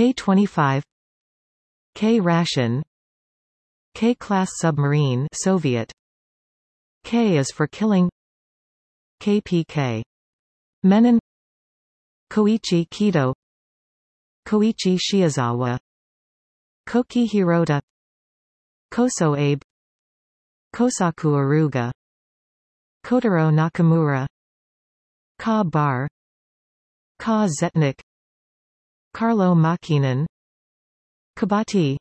K-25 K-ration K-class submarine Soviet K is for killing KPK Menon Koichi Kido Koichi Shiozawa Koki Hirota Koso Abe Kosaku Aruga Kotaro Nakamura Ka Bar Ka Zetnik Carlo Makinen Kabati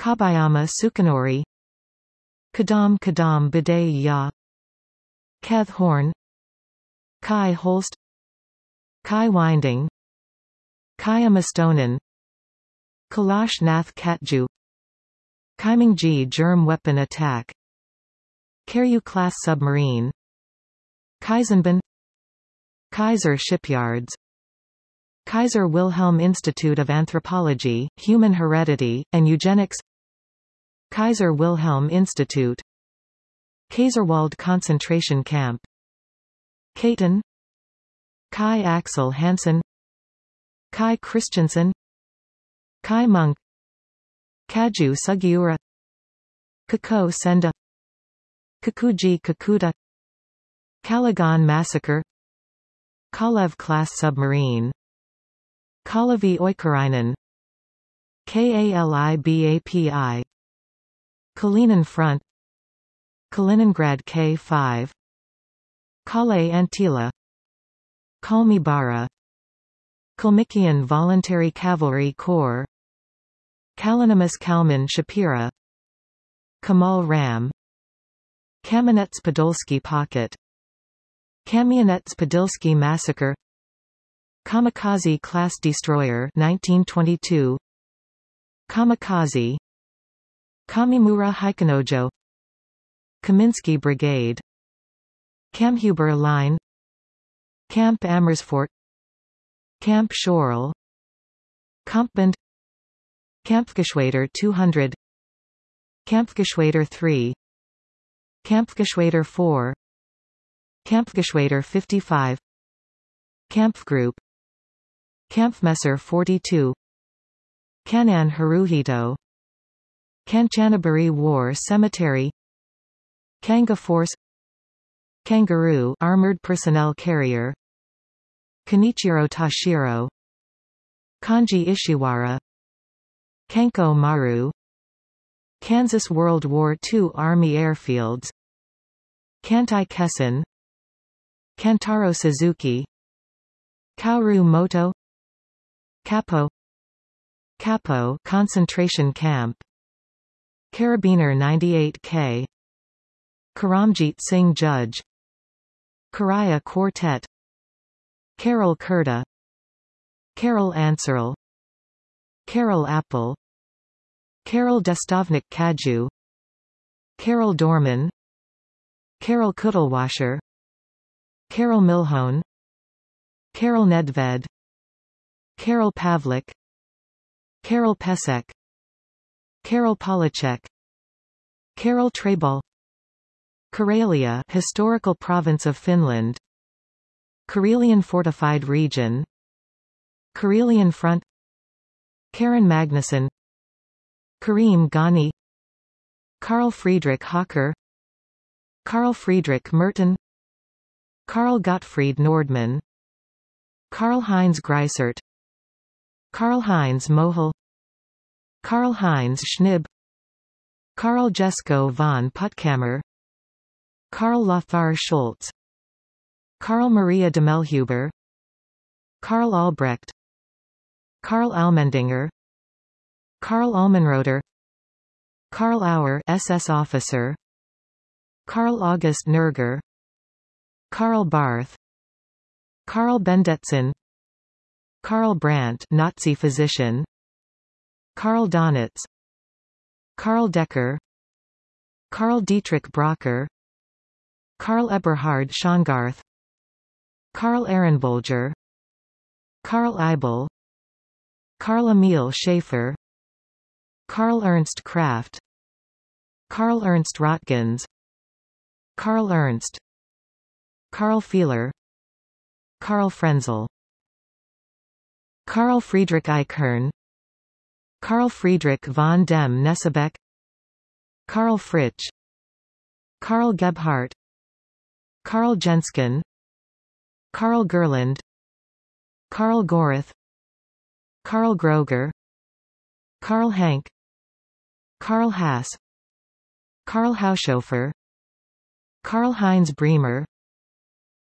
Kabayama Sukenori Kadam Kadam Bidet Ya Keth Horn Kai Holst Kai Winding Kayamastonen Kailash Nath Katju Kaimingjie germ weapon attack Kairyu-class submarine Kaizenban Kaiser Shipyards Kaiser Wilhelm Institute of Anthropology, Human Heredity, and Eugenics. Kaiser Wilhelm Institute. Kaiserwald concentration camp. Katon Kai Axel Hansen. Kai Christensen Kaj Munk Kaju Sugiura. Kako Senda. Kakuji Kakuta. Kalagan Massacre. Kalev-class submarine Kalevi Oikarainen. KALIBAPI Kalinin Front. Kaliningrad K5 Kale Antila. Kalmibara Kalmykian Voluntary Cavalry Corps. Kalinimus Kalman Shapira. Kamal Ram. Kamenets Podolsky Pocket. Kamionets Podilsky Massacre Kamikaze class destroyer 1922 Kamikaze. Kamimura Haikanojo Kaminsky Brigade. Kammhuber Line. Camp Amersfoort. Camp Schorl Kampbund Kampfgeschwader 200 Kampfgeschwader 3 Kampfgeschwader 4 Kampfgeschwader 55 Kampfgruppe Kampfmesser 42 Kanan Haruhito Kanchanaburi War Cemetery. Kanga Force. Kangaroo Armored Personnel Carrier. Kanichiro Tashiro Kanji Ishiwara. Kanko Maru. Kansas World War II Army Airfields. Kantai Kessen. Kantaro Suzuki. Kaoru Moto Capo. Capo concentration camp. Karabiner 98K Karamjit Singh Judge. Karaya Quartet. Carol Kurta. Carol Ansarl Karel Appel. Carol Destovnik Kaju. Karel Doorman. Karel Kuttelwascher Carol Milhone. Carol Nedved Carol Pavlik Carol Pesek Carol Polacek Carol Trebal Karelia historical province of Finland Karelian fortified region Karelian front Karen Magnuson Karim Ghani Karl Friedrich Hocker Karl Friedrich Merton Karl Gottfried Nordmann Karl-Heinz Greisert Karl-Heinz Mohel Karl-Heinz Schnib Karl Jesko von Puttkamer Karl Lothar Schultz Karl Maria de Melhuber Karl Albrecht Karl Allmendinger Karl Almenroder Karl Auer SS officer Karl August Nerger Karl Barth Karl Bendetson Karl Brandt Nazi physician. Karl Donitz. Karl Decker. Karl Dietrich Brocker Karl Eberhard Schongarth Karl Ehrenbolger. Karl Eibel. Karl Emil Schaefer. Karl Ernst Kraft. Karl Ernst Rotgens Karl Ernst. Karl Fehler. Karl Frenzel Carl Friedrich Eichhorn Carl Friedrich von dem Knesebeck Carl Fritsch. Carl Gebhardt. Karl Genzken. Carl Gerland. Carl Gorath Carl Groger. Carl Hank Carl Haas. Carl Haushofer. Carl Heinz Bremer.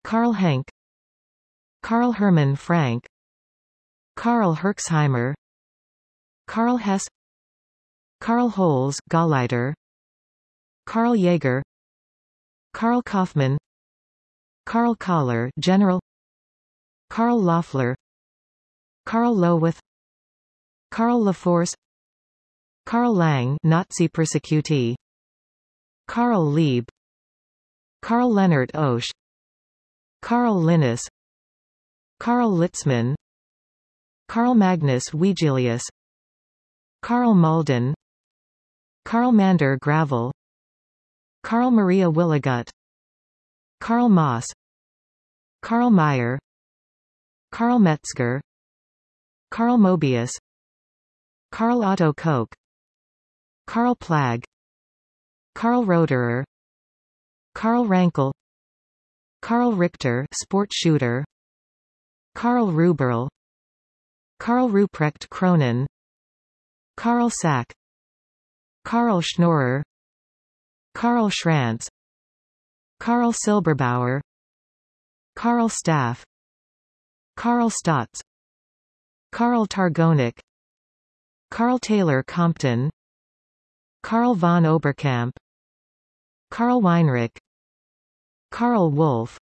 Carl Henk. Carl Hermann Frank Karl Herxheimer Karl Hess Karl Holz Gauleiter Karl Jaeger Karl Kaufmann Karl Kahler General Karl Loeffler Karl Lowith Karl Laforce Karl Lang Nazi persecutee Karl Lieb Karl Leonard Oesch Karl Linnaeus Karl Litzmann Karl Magnus Wigelius Carl Malden Carl Mander Gravel Carl Maria Willigut Carl Moss Carl Meyer Carl Metzger Carl Mobius Carl Otto Koch Karl Plagge Carl Roederer Carl Rankel Carl Richter sport shooter Karl Ruberl Karl Ruprecht Kronen Karl Sack Karl Schnorrer Karl Schranz Karl Silberbauer Karl Staff Karl Stotz Karl Targonik Karl Taylor Compton Karl von Oberkamp Karl Weinrich Karl Wolff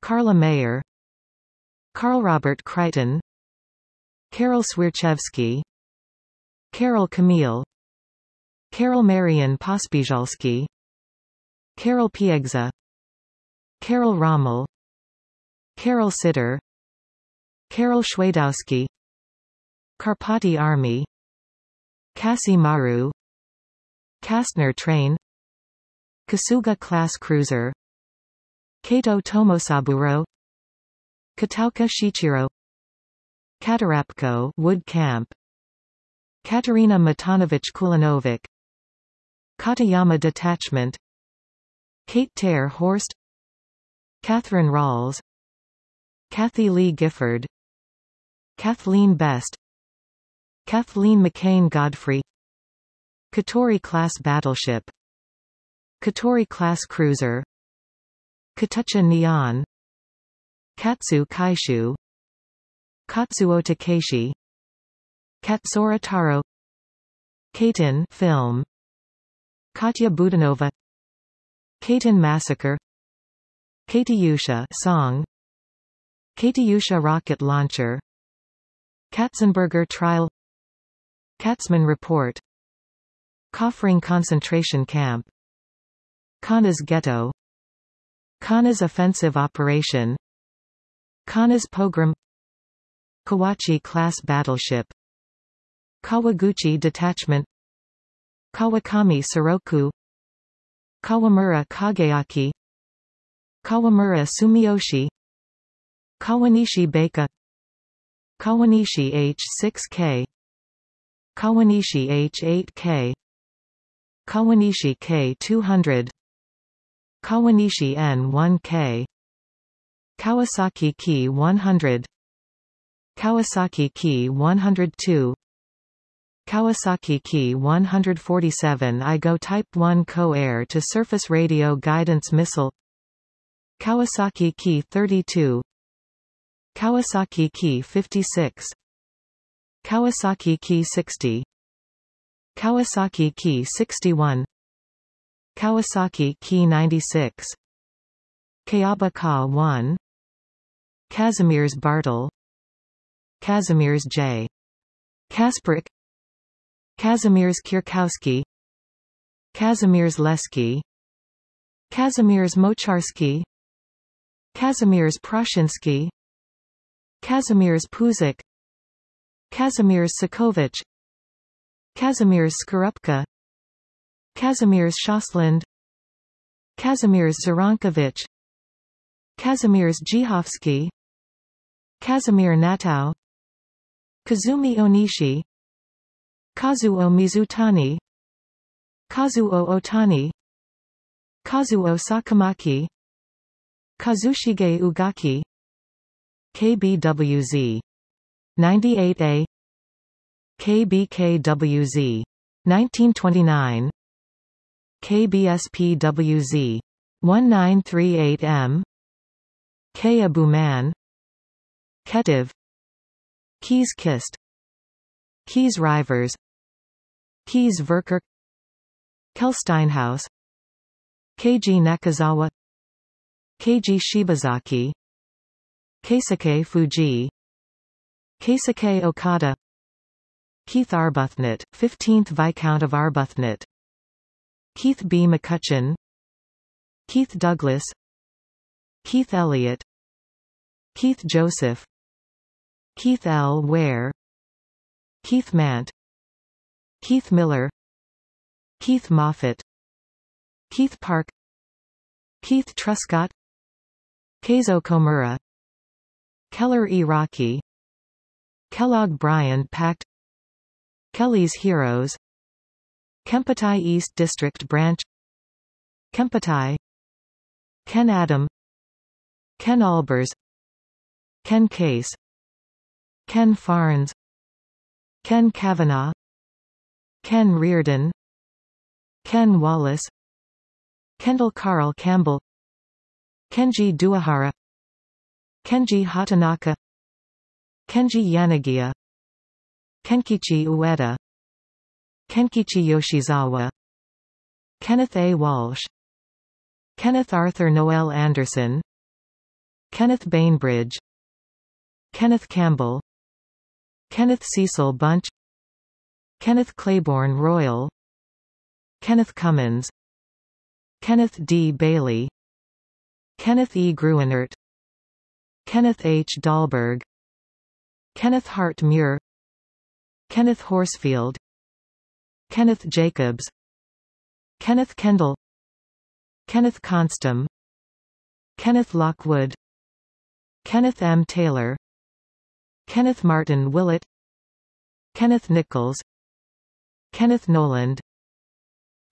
Karla Mayer Karl Robert Crichton Karol Swierczewski Karol Camille Karol Marian Pospieszalski Karol Piegza Karol Rommel Karol Sitter Karol Schwadowski Karpati Army Kassi Maru Kastner Train Kasuga Class Cruiser Kato Tomosaburo Katauka Shichiro Katarapko Wood Camp. Katerina Matanovich Kulinovic. Katayama Detachment. Kate Ter Horst. Catherine Rawls. Kathy Lee Gifford. Kathleen Best. Kathleen McCain Godfrey. Katori-class battleship. Katori-class cruiser. Katucha Neon Katsu Kaishu Katsuo Takeshi Katsura Taro Katyn film. Katya Budanova. Katyn Massacre. Katyusha song. Katyusha rocket launcher. Katzenberger trial. Katzman report. Kaufering concentration camp. Kaunas ghetto. Kaunas offensive operation. Kaunas pogrom Kawachi-class battleship. Kawaguchi detachment. Kawakami Soroku. Kawamura Kageaki Kawamura Sumiyoshi. Kawanishi Beika. Kawanishi H6K Kawanishi H8K Kawanishi K200 Kawanishi N1K Kawasaki Ki 100 Kawasaki Ki 102 Kawasaki Ki 147 IGO Type 1 Co-Air to Surface Radio Guidance Missile. Kawasaki Ki 32 Kawasaki Ki 56 Kawasaki Ki 60 Kawasaki Ki 61 Kawasaki Ki 96 Kayaba Ka 1 Kazimierz Bartel Kazimierz J. Kasprzyk Kazimierz Kierkowski. Kazimierz Leski. Kazimierz Moczarski Kazimierz Prashinsky. Kazimierz Puzik. Kazimierz Sokovich Kazimierz Skorupka. Kazimierz Shosland Kazimierz Zarankovich Kazimierz Jihovsky Kazimir Natau Kazumi Onishi. Kazuo Mizutani. Kazuo Otani. Kazuo Sakamaki. Kazushige Ugaki. KBWZ 98A KBKWZ 1929 KBSPWZ 1938M K Abuman Ketiv Keys Kist Keys Rivers. Keys Verker. Kehlsteinhaus. Keiji Nakazawa. Keiji Shibazaki. Keisuke Fuji. Keisuke Okada. Keith Arbuthnot, 15th Viscount of Arbuthnot. Keith B. McCutcheon. Keith Douglas. Keith Elliott. Keith Joseph Keith L. Ware Keith Mant Keith Miller Keith Moffat Keith Park Keith Truscott Keizo Komura Keller E. Rockey Kellogg Briand Pact Kelly's Heroes Kempeitai East District Branch Kempeitai Ken Adam Ken Albers Ken Case Ken Farnes Ken Kavanagh Ken Reardon Ken Wallace Kendall Carl Campbell Kenji Doihara Kenji Hatanaka Kenji Yanagiya Kenkichi Ueda Kenkichi Yoshizawa Kenneth A. Walsh Kenneth Arthur Noel Anderson Kenneth Bainbridge Kenneth Campbell Kenneth Cecil Bunch Kenneth Claiborne Royal Kenneth Cummins Kenneth D. Bailey Kenneth E. Gruenert Kenneth H. Dahlberg Kenneth Hart Muir Kenneth Horsfield Kenneth Jacobs Kenneth Kendall Kenneth Constam Kenneth Lockwood Kenneth M. Taylor Kenneth Martin Willett Kenneth Nichols Kenneth Noland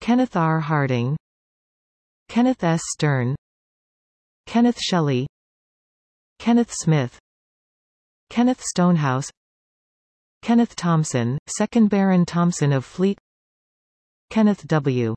Kenneth R. Harding Kenneth S. Stern Kenneth Shelley Kenneth Smith Kenneth Stonehouse Kenneth Thompson, 2nd Baron Thompson of Fleet Kenneth W.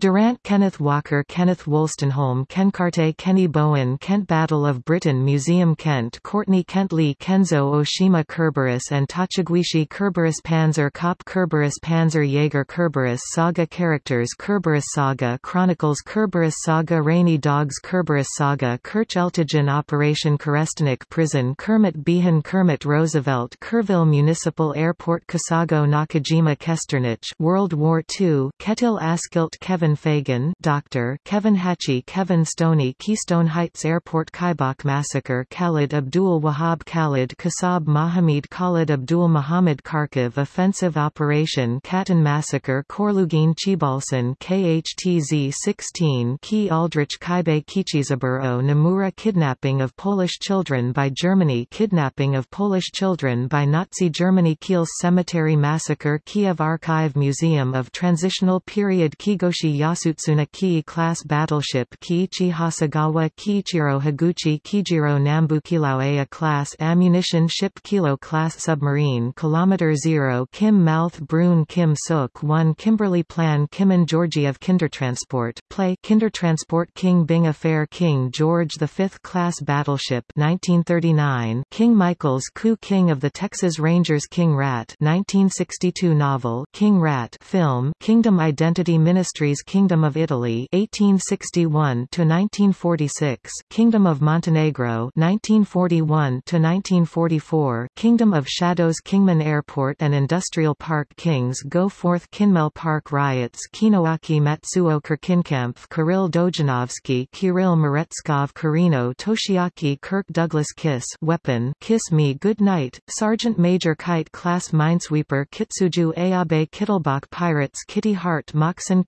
Durant Kenneth Walker Kenneth Wolstenholme Ken Carte Kenny Bowen Kent Battle of Britain Museum Kent Courtney Kentley Kenzo Oshima Kerberos and Tachiguishi Kerberos Panzer Kopp Kerberos Panzer Jaeger Kerberos Saga Characters Kerberos Saga Chronicles Kerberos Saga Rainy Dogs Kerberos Saga Kerch Eltigen Operation Kerestnik Prison Kermit Beahan Kermit Roosevelt Kerrville Municipal Airport Kesago Nakajima Kesternich World War II Ketil Askilt Kevin Kevin Fagan Dr. Kevin Hatchie Kevin Stoney Keystone Heights Airport Kaibak Massacre Khalid Abdul Wahab Khalid Kasab Mahamid Khalid Abdul Muhammad Kharkiv Offensive Operation Katyn Massacre Khorloogiin Choibalsan KHTZ-16 Key Aldrich Kaibe Kichisaburo Nomura Kidnapping of Polish children by Germany Kidnapping of Polish children by Nazi Germany Kiel Cemetery Massacre Kiev Archive Museum of Transitional Period Kigoshi Yasutsuna Ki-class battleship Kiichi Hasegawa Kiichiro Higuchi Kijiro Nambukilaue class ammunition ship Kilo class submarine Kilometer Zero Kim Malthe-Bruun Kim Suk 1 Kimberly Plan Kim and Kimon Georgiev Kindertransport play Kindertransport King Byng Affair King George V class battleship 1939 King Michael's Coup King of the Texas Rangers King Rat 1962 novel King Rat film Kingdom Identity Ministries Kingdom of Italy 1861 to 1946 Kingdom of Montenegro 1941 to 1944 Kingdom of Shadows Kingman Airport and Industrial Park Kings Go Forth Kinmel Park Riots Kinoaki Matsuo Kirkinkampf Kirill Dojanovsky Kirill Meretskov Kirino Toshiaki Kirk Douglas Kiss Weapon Kiss Me Good Night Sergeant Major Kite Class Minesweeper Kitsuju Ayabe Kittelbach Pirates Kitty Hart Moxon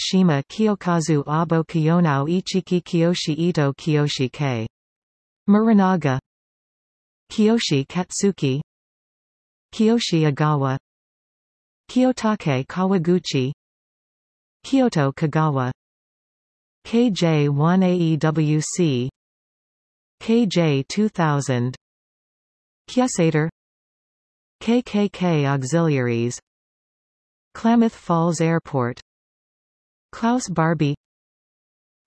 Shima Kiyokazu Abo Kiyonao Ichiki Kiyoshi Ito Kiyoshi K. Muranaga Kiyoshi Katsuki Kiyoshi Agawa Kiyotake Kawaguchi Kiyoto Kagawa KJ1AEWC KJ2000 Kyasator KKK Auxiliaries Klamath Falls Airport Klaus Barbie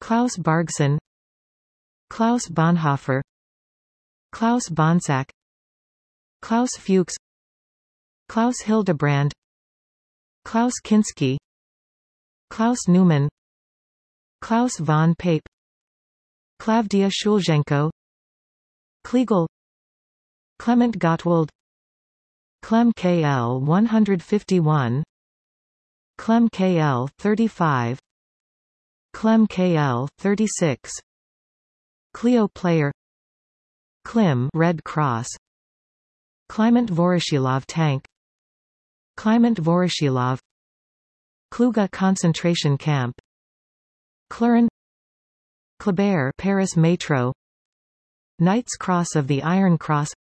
Klaus Bargson Klaus Bonhoeffer Klaus Bonsack Klaus Fuchs Klaus Hildebrand Klaus Kinski Klaus Newman Klaus von Pape Klavdia Shulzhenko Kliegel Klement Gottwald Klemm KL 151 Klemm KL 35 Klemm KL 36 Clio Player. Klim Red Cross. Kliment Voroshilov tank. Kliment Voroshilov. Klooga concentration camp. Clurin Kleber Paris Metro. Knights Cross of the Iron Cross.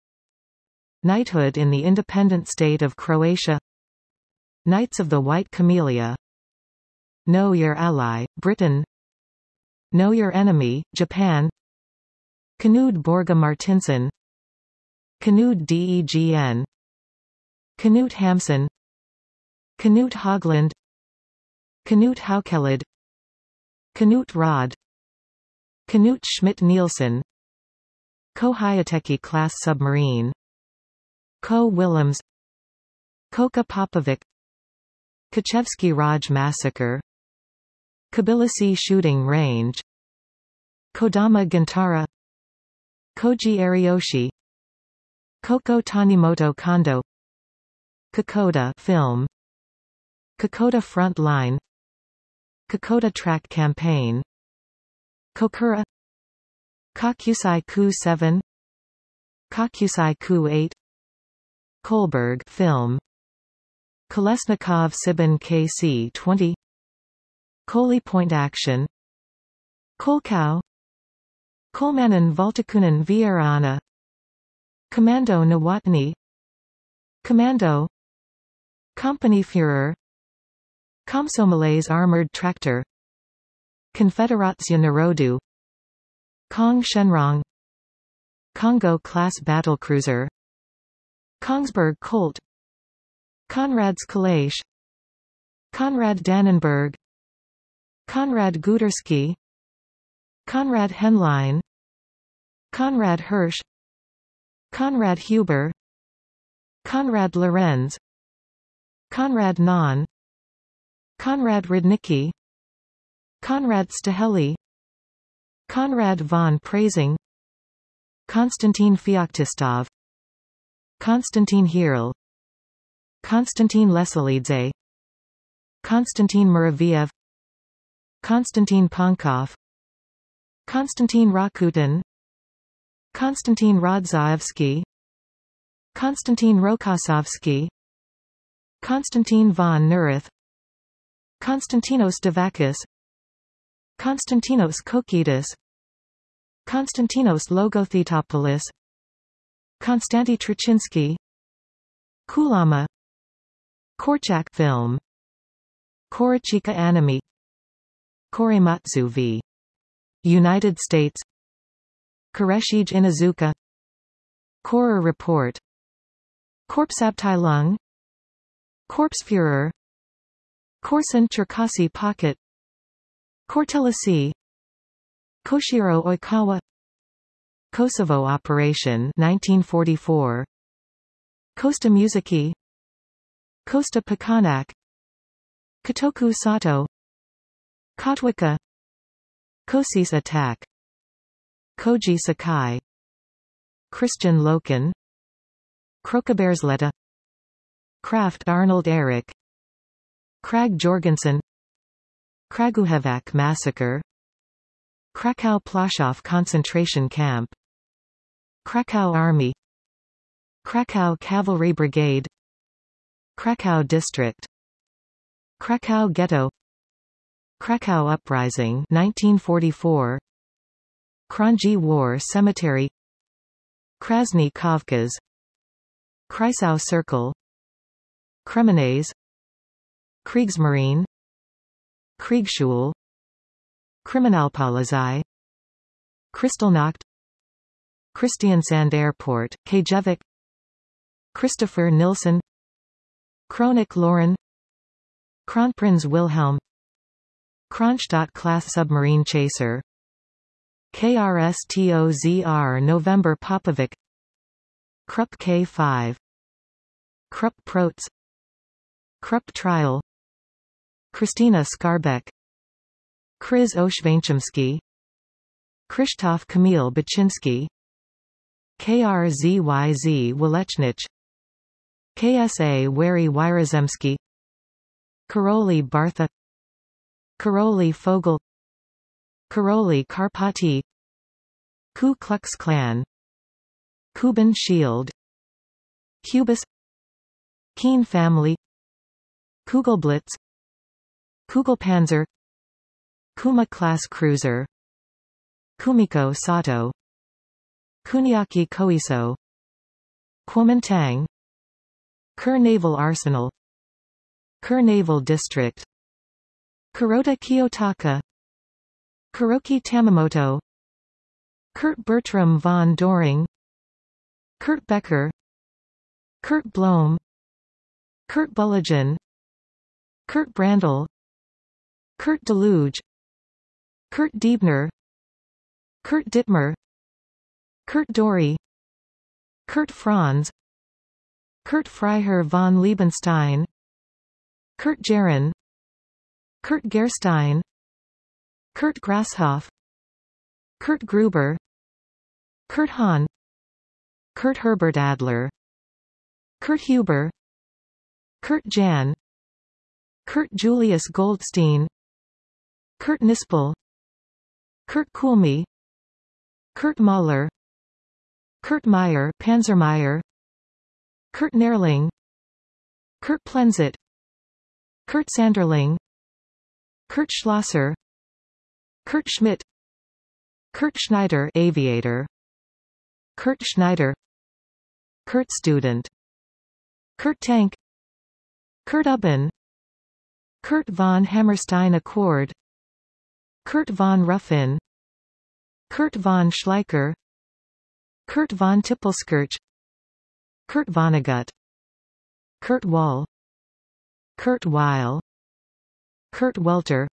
Knighthood in the independent state of Croatia Knights of the White Camellia. Know Your Ally, Britain. Know Your Enemy, Japan. Knud Borga Martinsen. Knud Degn. Knut Hamsun. Knut Haugland. Knut Haukelid. Knut Rod. Knut Schmidt-Nielsen Ko-Hyateki class submarine. Ko Willems. Koka Popovic Kochevsky Raj massacre Tbilisi shooting range Kodama Gintara Koji Ariyoshi Koko Tanimoto Kondo Kokoda film Kokoda front line Kokoda track campaign Kokura Kokusai Ku 7 Kokusai Ku 8 Kolberg film Kolesnikov Sibin KC 20 Koli Point Action. Kolkau Kolmanen Valtakunen Vierana. Commando Nawatni Commando. Company Führer. Komsomolets Armored Tractor. Konfederacja Narodu. Kong Shenrong. Kongo-class battlecruiser Kongsberg Colt Konrad's Kalash Konrad Dannenberg Konrad Guderski Konrad Henlein Konrad Hirsch Konrad Huber Konrad Lorenz Konrad Nahn Konrad Rudnicki Konrad Staheli Konrad von Preysing Konstantin Feoktistov Konstantin Hirl Konstantin Lesolidze Konstantin Muraviev Konstantin Pankov Konstantin Rakutin Konstantin Rodzaevsky Konstantin Rokossovsky Konstantin von Neurath Konstantinos Davakis Konstantinos Kokidis Konstantinos Logothetopoulos Konstanty Truchinsky Kulama Korczak film. Korochika anime. Korematsu v. United States. Koreshige Inazuka Korps Report. Korpsabteilung Korpsführer Korsun Cherkasy Pocket. Kortelisi Koshiro Oikawa. Kosovo Operation 1944 Costa Musiki Costa Pakanak Kotoku Sato. Kotwika Kosis attack. Koji Sakai. Christian Loken. Krokabersletta Kraft Arnold Eric. Krag Jorgensen. Kragujevac massacre. Krakow Plaszow concentration camp. Krakow Army. Krakow Cavalry Brigade Krakow District. Krakow Ghetto. Krakow Uprising 1944 Kranji War Cemetery. Krasny Kavkaz. Kreisau Circle. Kremenez. Kriegsmarine. Kriegsschule Kriminalpolizei Kristallnacht. Kristiansand Airport, Kajevik. Christopher Nilsson Kronik Lauren Kronprinz Wilhelm Kronstadt-class submarine chaser KRSTOZR November Popovic Krupp K5 Krupp Prots Krupp Trial Christina Skarbek Kryz Oshvainchemsky Krzysztof Kamil Baczynski KRZYZ Walechnich KSA Wary Wyrazemski. Karoli Bartha. Karoli Fogel. Karoli Karpati. Ku Klux Klan. Kuban Shield. Cubis Keen Family. Kugelblitz Kugelpanzer Kuma class cruiser. Kumiko Sato. Kuniaki Koiso. Kuomintang Kure Naval Arsenal Kure Naval District Kurota Kiyotaka Kuroki Tamamoto Kurt Bertram von Doring Kurt Becker Kurt Blom Kurt Bulligan Kurt Brandl Kurt Daluege Kurt Diebner Kurt Dittmer Kurt Dory Kurt Franz Kurt Freiherr von Liebenstein Kurt Jaron Kurt Gerstein Kurt Grasshoff Kurt Gruber Kurt Hahn Kurt Herbert Adler Kurt Huber Kurt Jan Kurt Julius Goldstein Kurt Nispel Kurt Kulmi Kurt Mahler Kurt Meyer Panzermeyer Kurt Nerling Kurt Plenzit Kurt Sanderling Kurt Schlosser Kurt Schmidt Kurt Schneider aviator Kurt Schneider Kurt student Kurt Tank Kurt Ubben Kurt von Hammerstein Accord Kurt von Ruffin Kurt von Schleicher Kurt von Tippelskirch Kurt Vonnegut Kurt Wall Kurt Weill Kurt Welter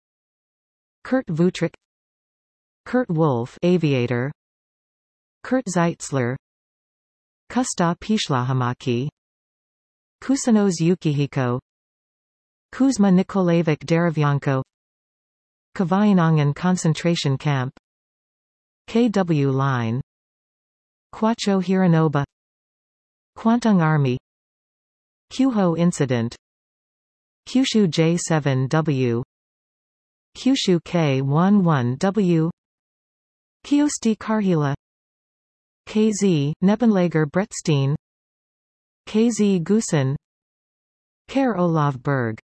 Kurt Vutrick Kurt Wolf aviator Kurt Zeitzler Kusta Pishlahamaki Kusanos Yukihiko Kuzma Nikolaevich Derevyanko Kavayanangan concentration camp KW Line Kwacho Hironoba Kwantung Army. Kyuho Incident. Kyushu J7W Kyushu K11W Kyosti Karhila. KZ, Nebenlager Bretstein KZ Gusen. Ker Olav Berg